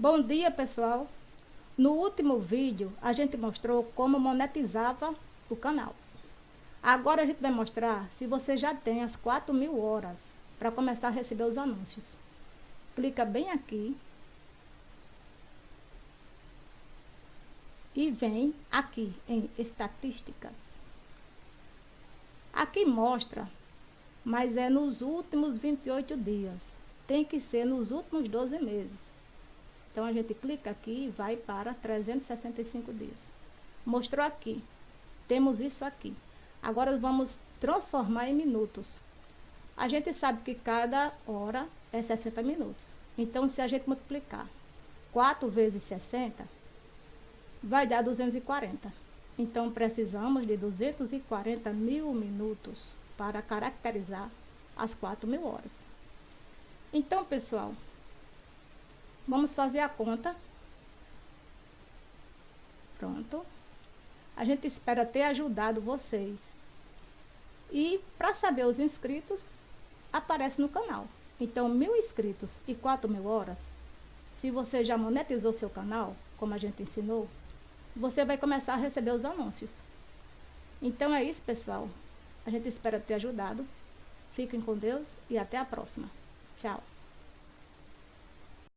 Bom dia, pessoal! No último vídeo, a gente mostrou como monetizava o canal. Agora a gente vai mostrar se você já tem as 4 mil horas para começar a receber os anúncios. Clica bem aqui. E vem aqui em estatísticas. Aqui mostra, mas é nos últimos 28 dias. Tem que ser nos últimos 12 meses. Então, a gente clica aqui e vai para 365 dias. Mostrou aqui. Temos isso aqui. Agora, vamos transformar em minutos. A gente sabe que cada hora é 60 minutos. Então, se a gente multiplicar 4 vezes 60, vai dar 240. Então, precisamos de 240 mil minutos para caracterizar as 4 mil horas. Então, pessoal, Vamos fazer a conta. Pronto. A gente espera ter ajudado vocês. E para saber os inscritos, aparece no canal. Então, mil inscritos e quatro mil horas, se você já monetizou seu canal, como a gente ensinou, você vai começar a receber os anúncios. Então é isso, pessoal. A gente espera ter ajudado. Fiquem com Deus e até a próxima. Tchau.